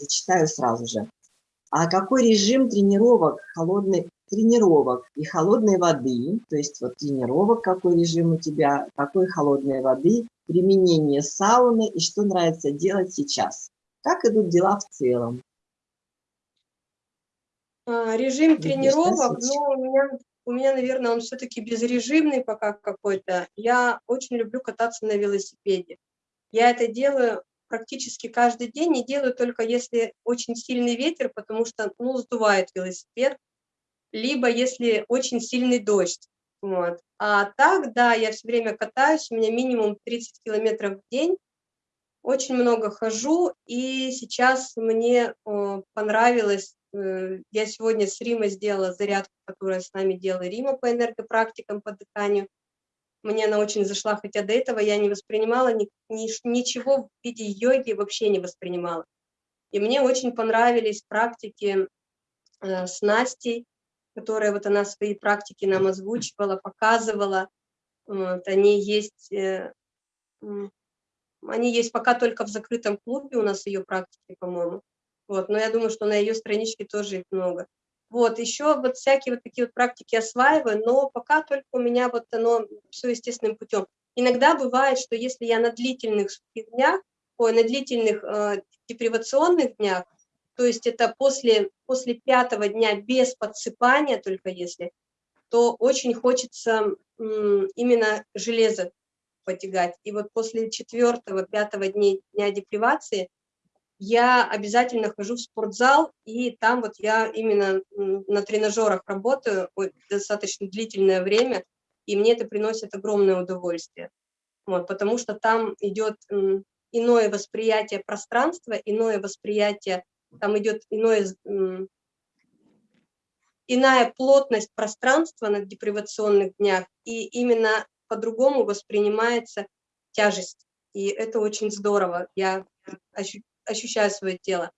зачитаю сразу же. А какой режим тренировок, холодной, тренировок и холодной воды, то есть вот тренировок, какой режим у тебя, какой холодной воды, применение сауны и что нравится делать сейчас. Как идут дела в целом? А, режим Видишь, тренировок, ну, у меня, у меня, наверное, он все-таки безрежимный пока какой-то. Я очень люблю кататься на велосипеде. Я это делаю практически каждый день, не делаю только если очень сильный ветер, потому что, ну, сдувает велосипед, либо если очень сильный дождь. Вот. А так, да, я все время катаюсь, у меня минимум 30 километров в день, очень много хожу, и сейчас мне э, понравилось, э, я сегодня с Римой сделала зарядку, которая с нами делала Рима по энергопрактикам, по дыханию. Мне она очень зашла, хотя до этого я не воспринимала ни, ни, ничего в виде йоги, вообще не воспринимала. И мне очень понравились практики э, с Настей, которые вот она свои практики нам озвучивала, показывала. Вот, они есть, э, они есть пока только в закрытом клубе, у нас ее практики, по-моему. Вот, но я думаю, что на ее страничке тоже их много. Вот, еще вот всякие вот такие вот практики осваиваю, но пока только у меня вот оно все естественным путем. Иногда бывает, что если я на длительных днях, ой, на длительных э, депривационных днях, то есть это после, после пятого дня без подсыпания, только если, то очень хочется именно железо потягать. И вот после четвертого, пятого дня, дня депривации я обязательно хожу в спортзал, и там вот я именно на тренажерах работаю достаточно длительное время, и мне это приносит огромное удовольствие. Вот, потому что там идет иное восприятие пространства, иное восприятие там идет иное, иная плотность пространства на депривационных днях, и именно по-другому воспринимается тяжесть. И это очень здорово, я ощущаю свое тело.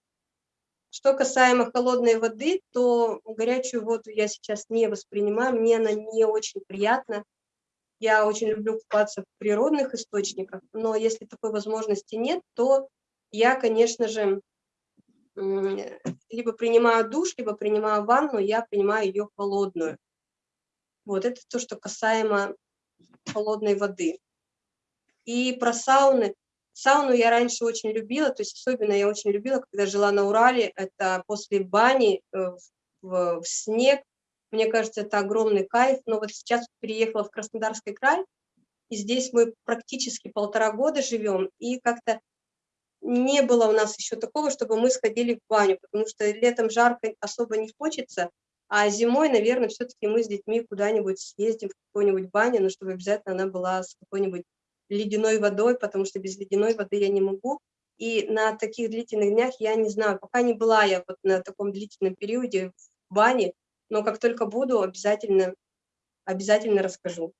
Что касаемо холодной воды, то горячую воду я сейчас не воспринимаю, мне она не очень приятна. Я очень люблю купаться в природных источниках, но если такой возможности нет, то я, конечно же, либо принимаю душ, либо принимаю ванну, я принимаю ее холодную. Вот это то, что касаемо холодной воды. И про сауны. Сауну я раньше очень любила, то есть особенно я очень любила, когда жила на Урале, это после бани э, в, в снег. Мне кажется, это огромный кайф. Но вот сейчас переехала в Краснодарский край, и здесь мы практически полтора года живем, и как-то не было у нас еще такого, чтобы мы сходили в баню, потому что летом жарко особо не хочется, а зимой, наверное, все-таки мы с детьми куда-нибудь съездим в какую-нибудь баню, но чтобы обязательно она была с какой-нибудь ледяной водой, потому что без ледяной воды я не могу. И на таких длительных днях я не знаю, пока не была я вот на таком длительном периоде в бане, но как только буду, обязательно, обязательно расскажу.